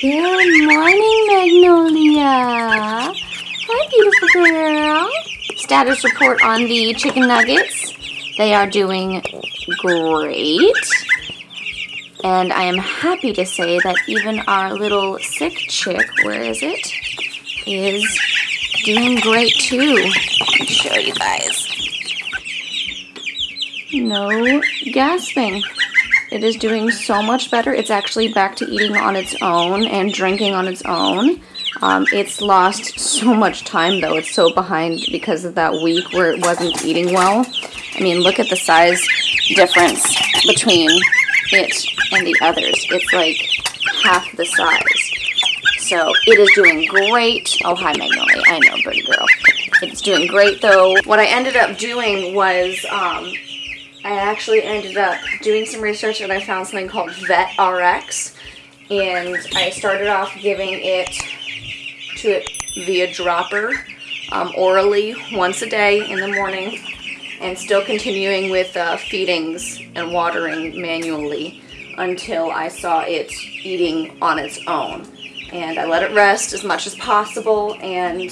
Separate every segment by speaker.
Speaker 1: Good morning, Magnolia. Hi, beautiful girl. Status report on the chicken nuggets. They are doing great. And I am happy to say that even our little sick chick, where is it, is doing great too. Let me show you guys. No gasping. It is doing so much better. It's actually back to eating on its own and drinking on its own. Um, it's lost so much time though. It's so behind because of that week where it wasn't eating well. I mean, look at the size difference between it and the others. It's like half the size. So it is doing great. Oh, hi, Magnolia. I know, pretty girl. It's doing great, though. What I ended up doing was um, I actually ended up doing some research and I found something called VetRx. And I started off giving it to it via dropper um, orally once a day in the morning and still continuing with uh, feedings and watering manually until I saw it eating on its own. And I let it rest as much as possible and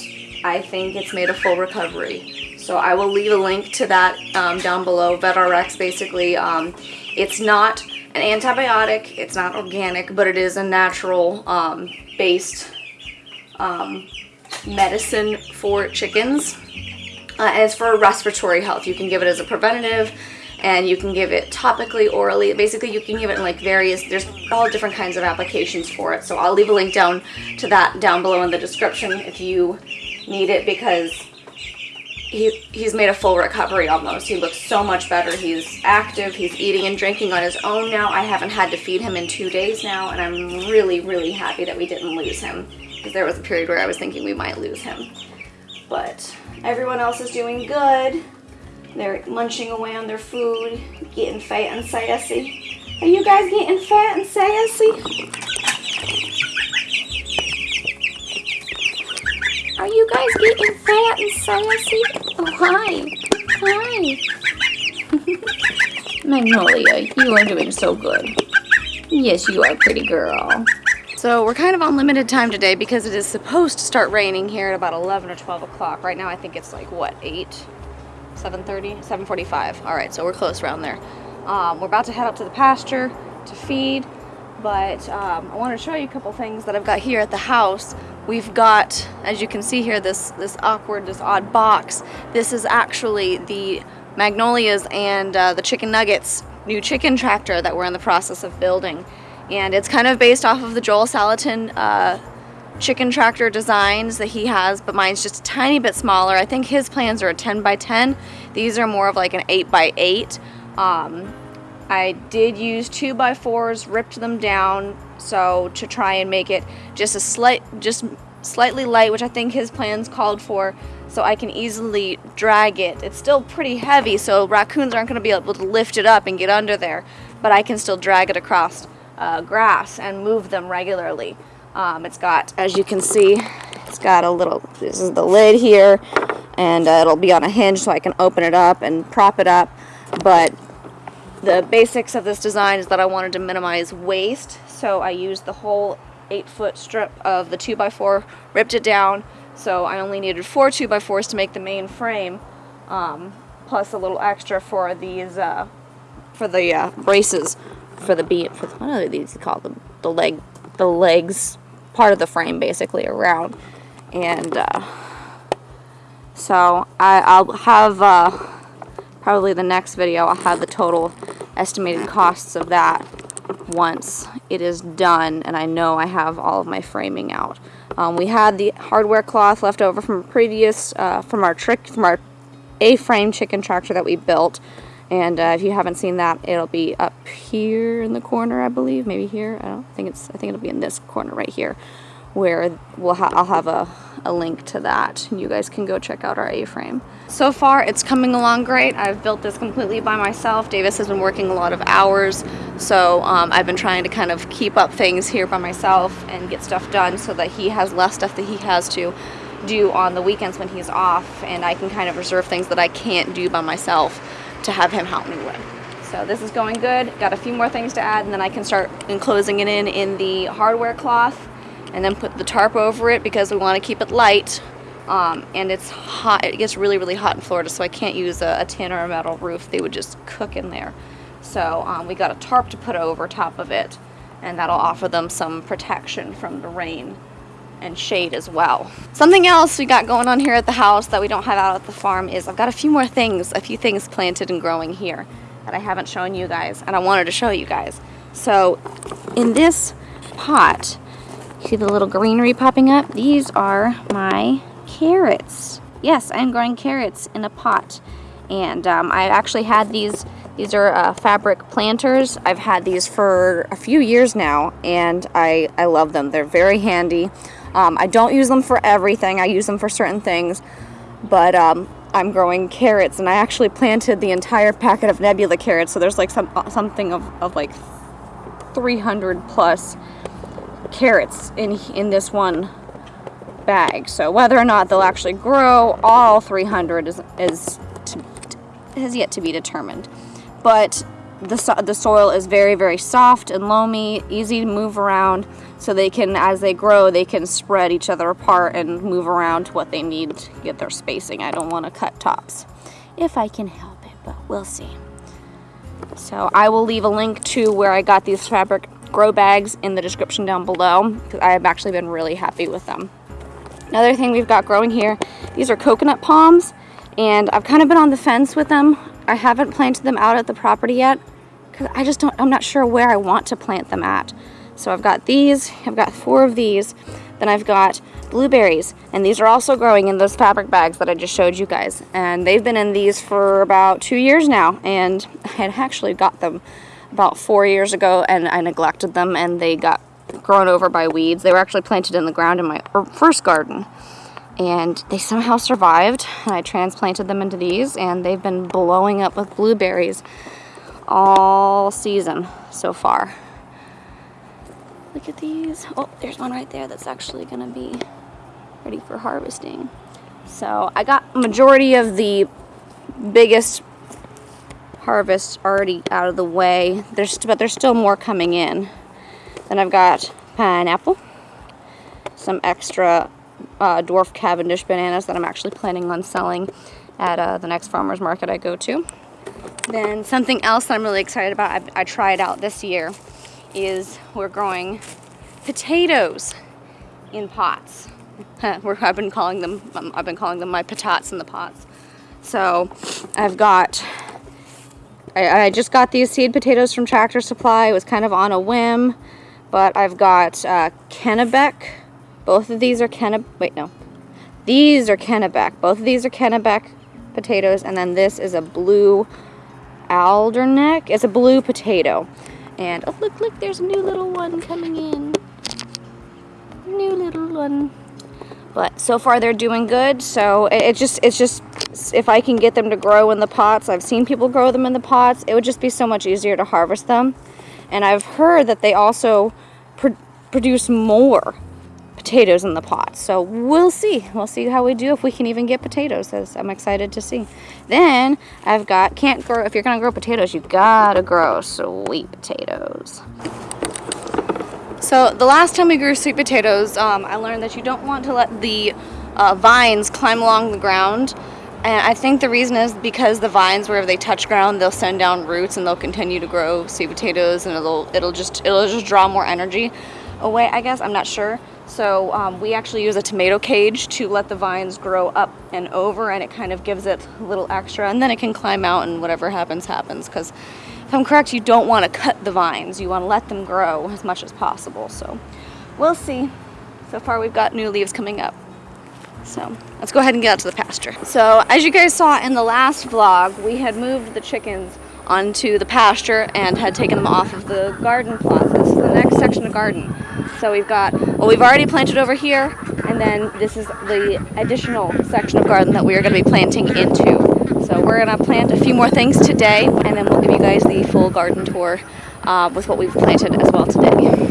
Speaker 1: I think it's made a full recovery. So I will leave a link to that um, down below. VetRx basically, um, it's not an antibiotic, it's not organic, but it is a natural um, based um, medicine for chickens. Uh, and it's for respiratory health. You can give it as a preventative and you can give it topically, orally. Basically, you can give it in like various, there's all different kinds of applications for it. So I'll leave a link down to that down below in the description if you need it because he, he's made a full recovery almost. He looks so much better. He's active. He's eating and drinking on his own now. I haven't had to feed him in two days now, and I'm really, really happy that we didn't lose him because there was a period where I was thinking we might lose him. But everyone else is doing good. They're munching away on their food, getting fat and sassy. Are you guys getting fat and sassy? Are you guys getting fat and sassy? Oh, hi. Hi. Magnolia, you are doing so good. Yes, you are, pretty girl. So we're kind of on limited time today because it is supposed to start raining here at about 11 or 12 o'clock. Right now I think it's like, what, 8? 7.30? 7.45. All right, so we're close around there. Um, we're about to head up to the pasture to feed, but um, I want to show you a couple things that I've got here at the house. We've got, as you can see here, this, this awkward, this odd box. This is actually the Magnolias and uh, the Chicken Nuggets new chicken tractor that we're in the process of building and it's kind of based off of the Joel Salatin uh, chicken tractor designs that he has, but mine's just a tiny bit smaller. I think his plans are a 10 by 10. These are more of like an 8 by 8. Um, I did use 2 by 4s, ripped them down, so to try and make it just a slight, just slightly light, which I think his plans called for, so I can easily drag it. It's still pretty heavy, so raccoons aren't going to be able to lift it up and get under there, but I can still drag it across uh, grass and move them regularly. Um, it's got, as you can see, it's got a little, this is the lid here, and uh, it'll be on a hinge so I can open it up and prop it up. But the basics of this design is that I wanted to minimize waste, so I used the whole 8 foot strip of the 2x4, ripped it down, so I only needed four 2x4s to make the main frame, um, plus a little extra for these, uh, for the uh, braces for the beam, for what are these called the, the leg the legs part of the frame basically around. And uh, so I, I'll have uh, probably the next video I'll have the total estimated costs of that once it is done and I know I have all of my framing out um, we had the hardware cloth left over from previous uh, from our trick from our A-frame chicken tractor that we built and uh, if you haven't seen that, it'll be up here in the corner, I believe. Maybe here. I don't think it's. I think it'll be in this corner right here, where we'll ha I'll have a, a link to that, and you guys can go check out our A-frame. So far, it's coming along great. I've built this completely by myself. Davis has been working a lot of hours, so um, I've been trying to kind of keep up things here by myself and get stuff done so that he has less stuff that he has to do on the weekends when he's off, and I can kind of reserve things that I can't do by myself to have him help me with. So this is going good. Got a few more things to add and then I can start enclosing it in in the hardware cloth and then put the tarp over it because we want to keep it light. Um, and it's hot. It gets really, really hot in Florida, so I can't use a, a tin or a metal roof. They would just cook in there. So um, we got a tarp to put over top of it, and that'll offer them some protection from the rain and shade as well. Something else we got going on here at the house that we don't have out at the farm is I've got a few more things, a few things planted and growing here that I haven't shown you guys, and I wanted to show you guys. So in this pot, see the little greenery popping up? These are my carrots. Yes, I'm growing carrots in a pot. And um, I actually had these, these are uh, fabric planters. I've had these for a few years now and I, I love them. They're very handy. Um, I don't use them for everything. I use them for certain things. But um, I'm growing carrots and I actually planted the entire packet of Nebula carrots. So there's like some something of, of like 300 plus carrots in, in this one bag. So whether or not they'll actually grow all 300 is, is to, has yet to be determined. But the, the soil is very, very soft and loamy, easy to move around. So they can, as they grow, they can spread each other apart and move around to what they need to get their spacing. I don't want to cut tops if I can help it, but we'll see. So I will leave a link to where I got these fabric grow bags in the description down below because I have actually been really happy with them. Another thing we've got growing here, these are coconut palms and I've kind of been on the fence with them. I haven't planted them out at the property yet because I just don't, I'm not sure where I want to plant them at. So I've got these, I've got four of these, then I've got blueberries and these are also growing in those fabric bags that I just showed you guys and they've been in these for about two years now and I had actually got them about four years ago and I neglected them and they got grown over by weeds. They were actually planted in the ground in my er, first garden. And they somehow survived. And I transplanted them into these and they've been blowing up with blueberries all season so far. Look at these. Oh, there's one right there that's actually going to be ready for harvesting. So I got majority of the biggest harvest already out of the way. There's, but there's still more coming in. Then I've got pineapple, some extra uh, dwarf Cavendish bananas that I'm actually planning on selling at uh, the next farmer's market I go to. Then something else that I'm really excited about, I, I tried out this year, is we're growing potatoes in pots. I've been calling them, I've been calling them my potats in the pots. So I've got, I, I just got these seed potatoes from Tractor Supply. It was kind of on a whim. But I've got uh, Kennebec. Both of these are Kennebec. Wait, no. These are Kennebec. Both of these are Kennebec potatoes. And then this is a blue Adirondack. It's a blue potato. And, oh, look, look, there's a new little one coming in. New little one. But so far they're doing good. So it, it just, it's just, if I can get them to grow in the pots, I've seen people grow them in the pots, it would just be so much easier to harvest them. And I've heard that they also pr produce more potatoes in the pot. So we'll see. We'll see how we do if we can even get potatoes. As I'm excited to see. Then I've got, can't grow, if you're to grow potatoes, you gotta grow sweet potatoes. So the last time we grew sweet potatoes, um, I learned that you don't want to let the uh, vines climb along the ground and I think the reason is because the vines, wherever they touch ground, they'll send down roots and they'll continue to grow sweet potatoes, and it'll it'll just it'll just draw more energy away. I guess I'm not sure. So um, we actually use a tomato cage to let the vines grow up and over, and it kind of gives it a little extra, and then it can climb out, and whatever happens happens. Because if I'm correct, you don't want to cut the vines. You want to let them grow as much as possible. So we'll see. So far, we've got new leaves coming up. So let's go ahead and get out to the pasture. So as you guys saw in the last vlog, we had moved the chickens onto the pasture and had taken them off of the garden plot. This is the next section of garden. So we've got, well we've already planted over here and then this is the additional section of garden that we are going to be planting into. So we're going to plant a few more things today and then we'll give you guys the full garden tour uh, with what we've planted as well today.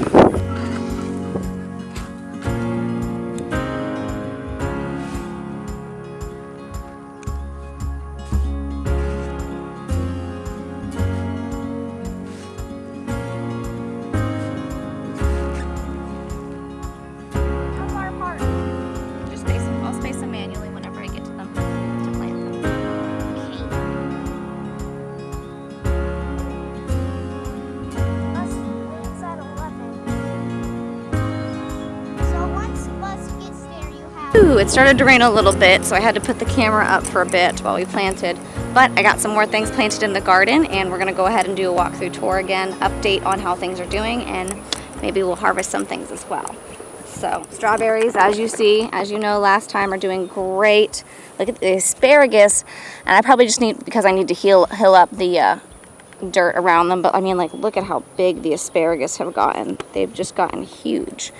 Speaker 1: Ooh, it started to rain a little bit, so I had to put the camera up for a bit while we planted. But I got some more things planted in the garden, and we're gonna go ahead and do a walkthrough tour again, update on how things are doing, and maybe we'll harvest some things as well. So strawberries, as you see, as you know last time, are doing great. Look at the asparagus, and I probably just need, because I need to heal, heal up the uh, dirt around them, but I mean like look at how big the asparagus have gotten. They've just gotten huge.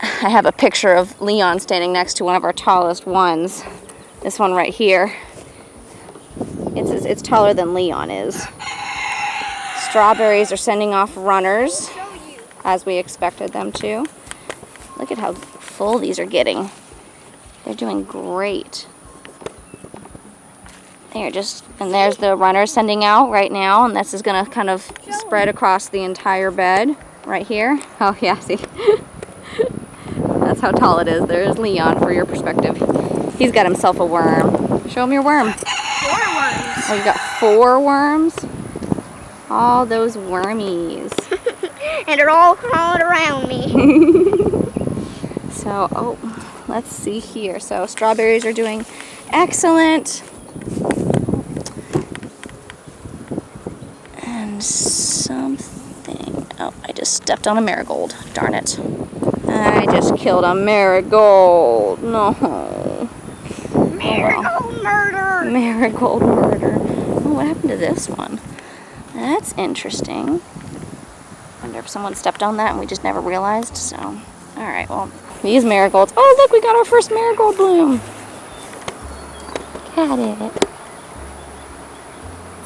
Speaker 1: I have a picture of Leon standing next to one of our tallest ones. This one right here. It's, it's taller than Leon is. Strawberries are sending off runners as we expected them to. Look at how full these are getting. They're doing great. They're just, and there's the runner sending out right now, and this is gonna kind of spread across the entire bed right here. Oh yeah, see? That's how tall it is. There's Leon for your perspective. He's got himself a worm. Show him your worm.
Speaker 2: Four worms.
Speaker 1: Oh, you got four worms? All those wormies.
Speaker 2: and they're all crawling around me.
Speaker 1: So, oh, let's see here. So strawberries are doing excellent. And something, oh, I just stepped on a marigold. Darn it. I just killed a marigold. No.
Speaker 2: Marigold murder.
Speaker 1: Marigold murder. Oh, what happened to this one? That's interesting. Wonder if someone stepped on that and we just never realized. So, all right, well, these marigolds. Oh, look, we got our first marigold bloom. Got it.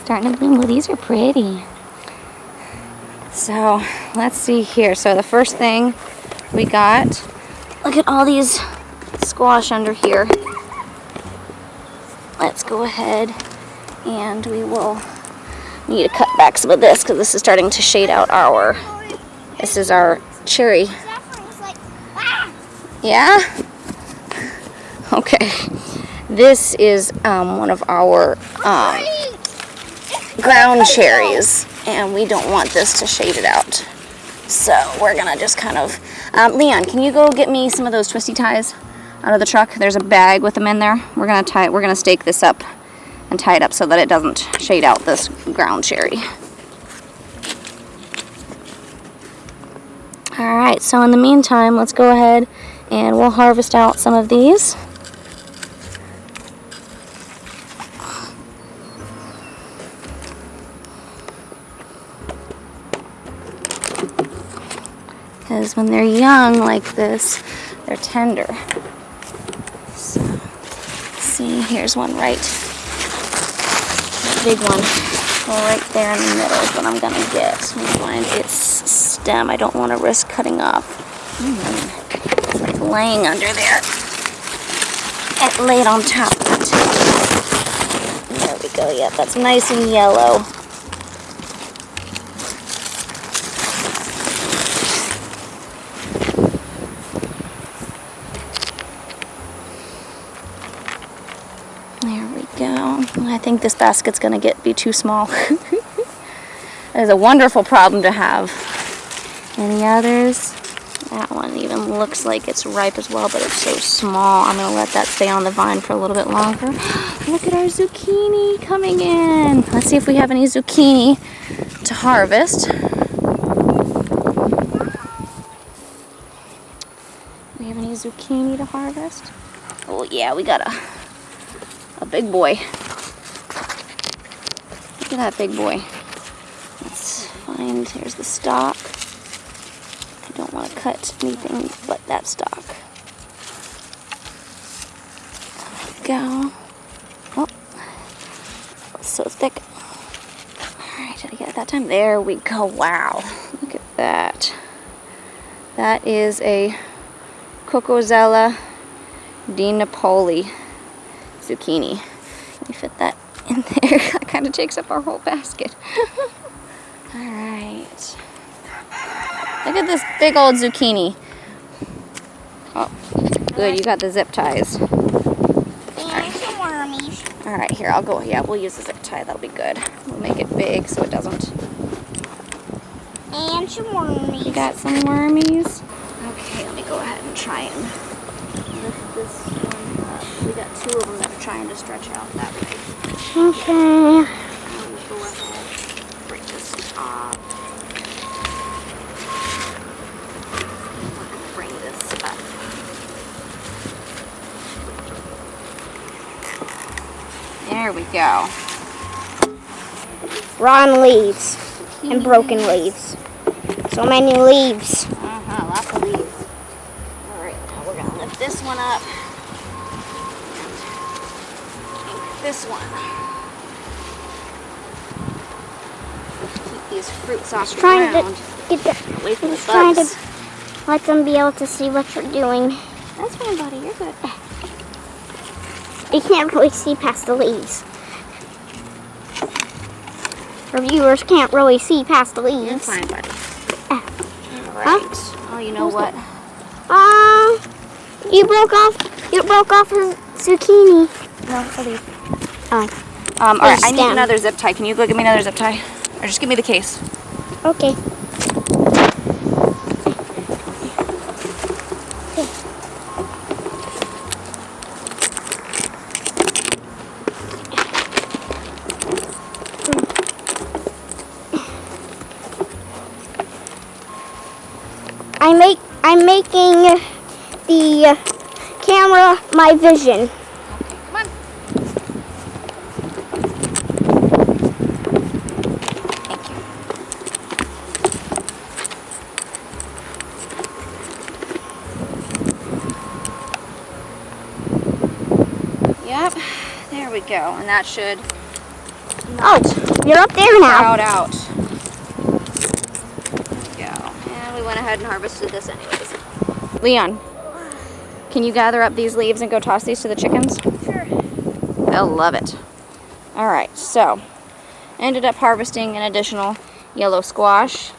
Speaker 1: Starting to bloom. Well, these are pretty. So, let's see here. So, the first thing we got, look at all these squash under here. Let's go ahead and we will need to cut back some of this because this is starting to shade out our, this is our cherry
Speaker 2: ah!
Speaker 1: yeah? Okay. This is um, one of our um, ground cherries, and we don't want this to shade it out. So we're gonna just kind of, um, Leon, can you go get me some of those twisty ties out of the truck? There's a bag with them in there. We're gonna tie, we're gonna stake this up and tie it up so that it doesn't shade out this ground cherry. All right, so in the meantime, let's go ahead and we'll harvest out some of these. Because when they're young like this, they're tender. So, see, here's one right, big one, right there in the middle is what I'm gonna get. Let me find its stem. I don't want to risk cutting off. Mm, It's like laying under there. It laid on top of it. There we go. Yeah, that's nice and yellow. There we go. I think this basket's gonna get be too small. that is a wonderful problem to have. Any others? That one even looks like it's ripe as well, but it's so small. I'm gonna let that stay on the vine for a little bit longer. Look at our zucchini coming in. Let's see if we have any zucchini to harvest. We have any zucchini to harvest? Oh yeah, we got a a big boy. Look at that big boy. Let's find, here's the stock. I don't want to cut anything but that stock. Go. Oh, so thick. Alright, did I get it that time? There we go. Wow. Look at that. That is a Cocozella di Napoli zucchini. Let me fit that in there. that kind of takes up our whole basket. Alright. Look at this big old zucchini. Oh, good. You got the zip ties.
Speaker 2: And some wormies.
Speaker 1: All right, here, I'll go. Yeah, we'll use the zip tie. That'll be good. We'll make it big so it doesn't.
Speaker 2: And some wormies.
Speaker 1: You got some wormies? Okay, let me go ahead and try and lift this one up. We got two of them that are trying to stretch out that way.
Speaker 2: Okay.
Speaker 1: I'll go ahead, break this off. We're gonna bring this up. There we go.
Speaker 2: Rotten leaves and broken leaves. So many leaves.
Speaker 1: Uh-huh, lots of leaves. All right, now we're gonna lift this one up. And ink this one. Keep these fruits off the
Speaker 2: Trying
Speaker 1: ground,
Speaker 2: to get the,
Speaker 1: away from the
Speaker 2: trying to let them be able to see what you're doing.
Speaker 1: That's fine, buddy. You're good.
Speaker 2: You can't really see past the leaves. Our viewers can't really see past the
Speaker 1: You're
Speaker 2: leaves.
Speaker 1: fine, buddy.
Speaker 2: Ah.
Speaker 1: All right. Oh, you know what?
Speaker 2: Um, you broke off. You broke off a zucchini.
Speaker 1: No, leaf.
Speaker 2: Oh,
Speaker 1: Um, all right, I need another zip tie. Can you go get me another zip tie? Or just give me the case.
Speaker 2: okay. I make. I'm making the camera my vision.
Speaker 1: Come on. Thank you. Yep, we go. And that should
Speaker 2: Oh, you're up there now.
Speaker 1: crowd out. There we go. And we went ahead and harvested this anyways. Leon, can you gather up these leaves and go toss these to the chickens?
Speaker 2: Sure.
Speaker 1: They'll love it. All right, so ended up harvesting an additional yellow squash,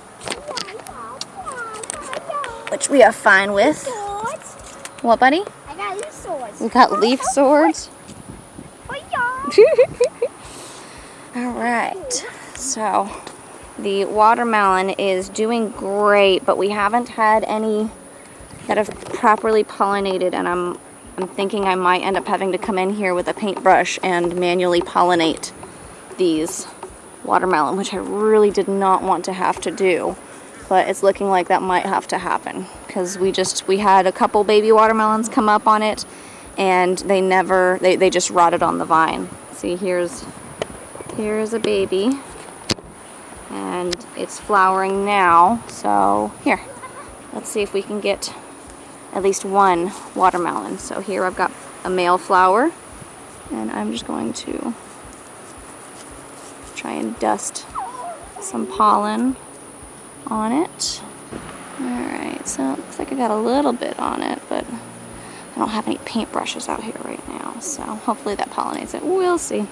Speaker 1: which we are fine with. What, buddy?
Speaker 2: I got these swords.
Speaker 1: We got leaf swords. All right, so the watermelon is doing great, but we haven't had any that have properly pollinated, and I'm I'm thinking I might end up having to come in here with a paintbrush and manually pollinate these watermelon, which I really did not want to have to do. But it's looking like that might have to happen because we just we had a couple baby watermelons come up on it, and they never they, they just rotted on the vine. See here's here's a baby, and it's flowering now. So here, let's see if we can get at least one watermelon. So here I've got a male flower, and I'm just going to try and dust some pollen on it. Alright, so it looks like I got a little bit on it, but don't have any paintbrushes out here right now, so hopefully that pollinates it. We'll see.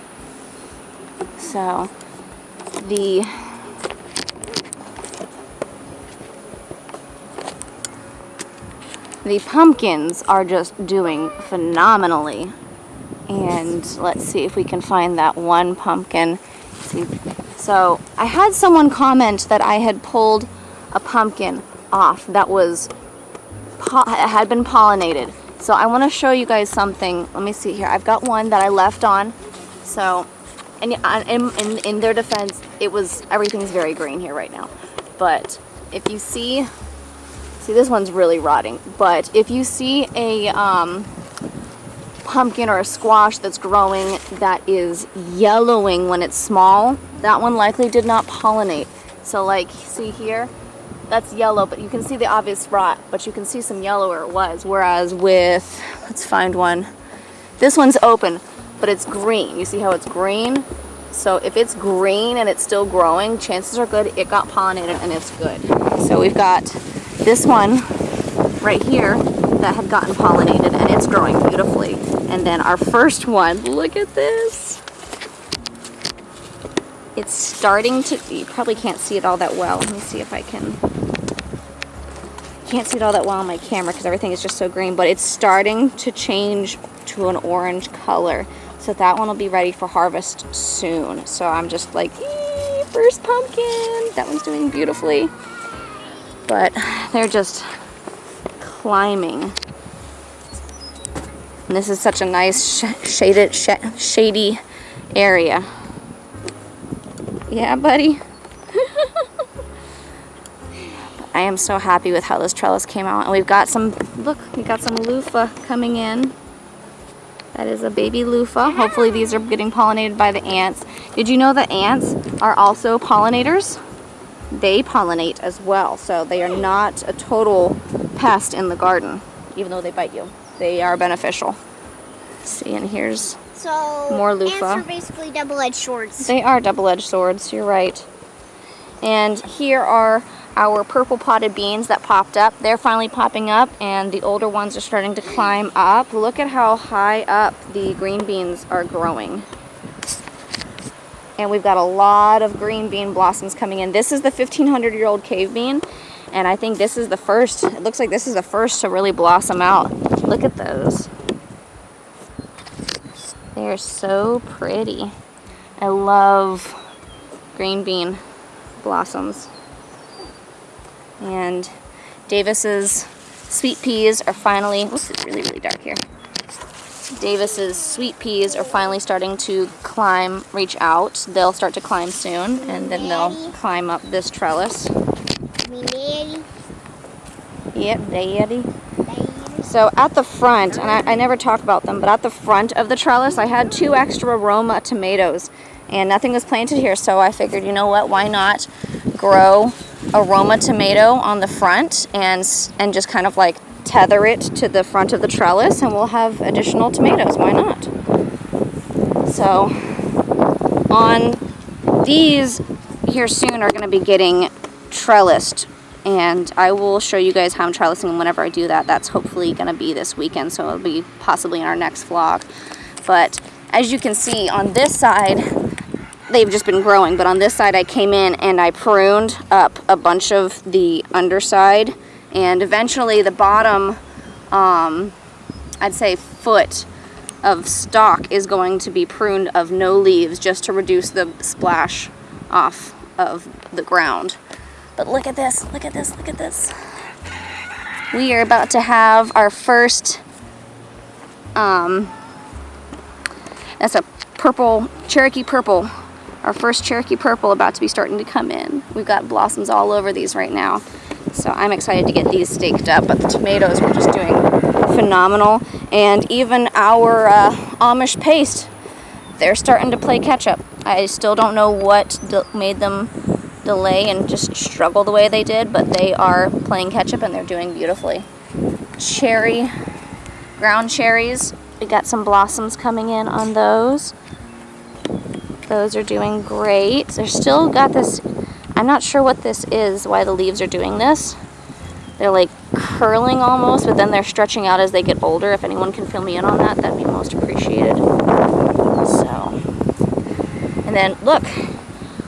Speaker 1: So, the the pumpkins are just doing phenomenally. And let's see if we can find that one pumpkin. So I had someone comment that I had pulled a pumpkin off that was had been pollinated. So I want to show you guys something. Let me see here. I've got one that I left on. So, and uh, in, in, in their defense, it was everything's very green here right now. But if you see, see this one's really rotting. But if you see a um, pumpkin or a squash that's growing that is yellowing when it's small, that one likely did not pollinate. So like, see here, that's yellow, but you can see the obvious rot, but you can see some yellow where it was. Whereas with, let's find one. This one's open, but it's green. You see how it's green? So if it's green and it's still growing, chances are good it got pollinated and it's good. So we've got this one right here that had gotten pollinated and it's growing beautifully. And then our first one, look at this. It's starting to, you probably can't see it all that well. Let me see if I can, can't see it all that well on my camera because everything is just so green, but it's starting to change to an orange color. So that one will be ready for harvest soon. So I'm just like, "Eee, first pumpkin. That one's doing beautifully. But they're just climbing And this is such a nice sh shaded, sh shady area. Yeah, buddy? I am so happy with how this trellis came out. And we've got some, look, we got some loofah coming in. That is a baby loofah. Hopefully these are getting pollinated by the ants. Did you know that ants are also pollinators? They pollinate as well, so they are not a total pest in the garden, even though they bite you. They are beneficial. See, and here's
Speaker 2: So
Speaker 1: More loofah.
Speaker 2: ants are basically double-edged swords.
Speaker 1: They are double-edged swords, you're right. And here are our purple podded beans that popped up. They're finally popping up and the older ones are starting to climb up. Look at how high up the green beans are growing. And we've got a lot of green bean blossoms coming in. This is the 1500 year old cave bean and I think this is the first, it looks like this is the first to really blossom out. Look at those. They're so pretty. I love green bean blossoms. And Davis's sweet peas are finally, oops, it's really, really dark here. Davis's sweet peas are finally starting to climb, reach out. They'll start to climb soon, and then they'll climb up this trellis.
Speaker 2: Me daddy,
Speaker 1: Yep, daddy. So at the front, and I, I never talk about them, but at the front of the trellis, I had two extra Roma tomatoes, and nothing was planted here, so I figured, you know what, why not grow a Roma tomato on the front and and just kind of like tether it to the front of the trellis, and we'll have additional tomatoes. Why not? So on these here soon are going to be getting trellised and I will show you guys how I'm trellising them whenever I do that. That's hopefully going to be this weekend, so it'll be possibly in our next vlog. But as you can see on this side, they've just been growing, but on this side I came in and I pruned up a bunch of the underside and eventually the bottom, um, I'd say foot of stock is going to be pruned of no leaves just to reduce the splash off of the ground. But look at this, look at this, look at this. We are about to have our first, um, that's a purple, Cherokee purple. Our first Cherokee purple about to be starting to come in. We've got blossoms all over these right now. So I'm excited to get these staked up, but the tomatoes were just doing phenomenal. And even our uh, Amish paste, they're starting to play catch up. I still don't know what made them delay and just struggle the way they did, but they are playing catch up and they're doing beautifully. Cherry, ground cherries, we got some blossoms coming in on those. Those are doing great. They're still got this, I'm not sure what this is, why the leaves are doing this. They're like curling almost, but then they're stretching out as they get older. If anyone can fill me in on that, that'd be most appreciated. So, and then look,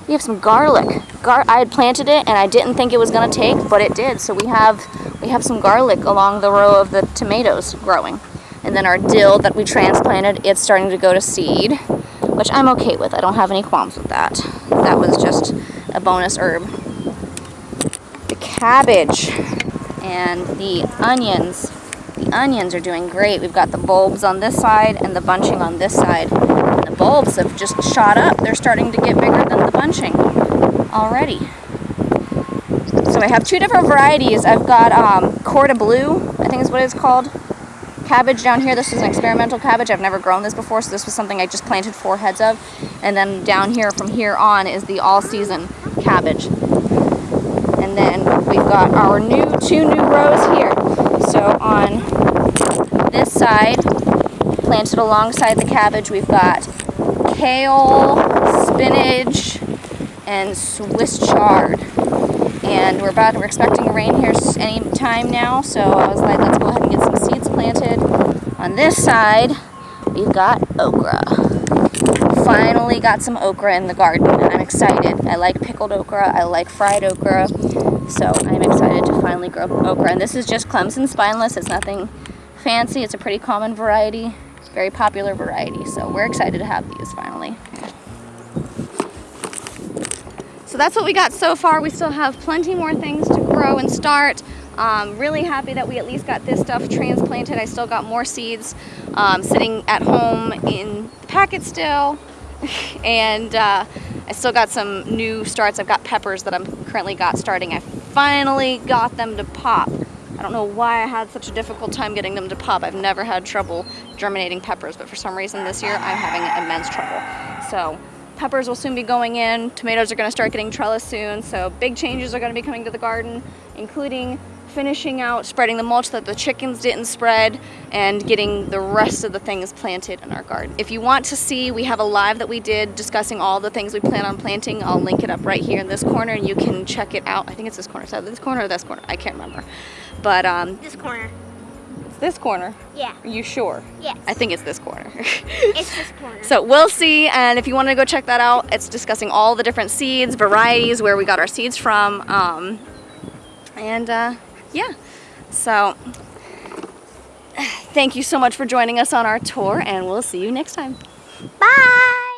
Speaker 1: we have some garlic. Gar I had planted it and I didn't think it was gonna take, but it did. So we have we have some garlic along the row of the tomatoes growing. And then our dill that we transplanted, it's starting to go to seed, which I'm okay with. I don't have any qualms with that. That was just a bonus herb. The cabbage and the onions. The onions are doing great. We've got the bulbs on this side and the bunching on this side. And the bulbs have just shot up. They're starting to get bigger than the bunching already. So I have two different varieties. I've got um, Corda Blue, I think is what it's called. Cabbage down here. This is an experimental cabbage. I've never grown this before, so this was something I just planted four heads of. And then down here, from here on, is the all-season cabbage. And then we've got our new two new rows here. So on this side, planted alongside the cabbage, we've got kale, spinach, and Swiss chard. And we're about we're expecting rain here any time now, so I was like, let's go ahead and get some seeds planted. On this side, we've got okra. Finally got some okra in the garden, and I'm excited. I like pickled okra, I like fried okra, so I'm excited to finally grow okra. And this is just Clemson spineless, it's nothing fancy, it's a pretty common variety, very popular variety, so we're excited to have these finally. So that's what we got so far. We still have plenty more things to grow and start. Um, really happy that we at least got this stuff transplanted. I still got more seeds um, sitting at home in the packet still. and uh, I still got some new starts. I've got peppers that I'm currently got starting. I finally got them to pop. I don't know why I had such a difficult time getting them to pop. I've never had trouble germinating peppers, but for some reason this year I'm having immense trouble. So peppers will soon be going in. Tomatoes are going to start getting trellis soon. So big changes are going to be coming to the garden, including finishing out spreading the mulch that the chickens didn't spread and getting the rest of the things planted in our garden. If you want to see, we have a live that we did discussing all the things we plan on planting. I'll link it up right here in this corner and you can check it out. I think it's this corner. So this corner or this corner? I can't remember. But um,
Speaker 2: This corner.
Speaker 1: This corner.
Speaker 2: Yeah.
Speaker 1: Are you sure?
Speaker 2: Yes.
Speaker 1: I think it's this corner.
Speaker 2: It's this corner.
Speaker 1: So we'll see, and if you want to go check that out, it's discussing all the different seeds, varieties, where we got our seeds from, um, and uh, yeah. So thank you so much for joining us on our tour, and we'll see you next time.
Speaker 2: Bye.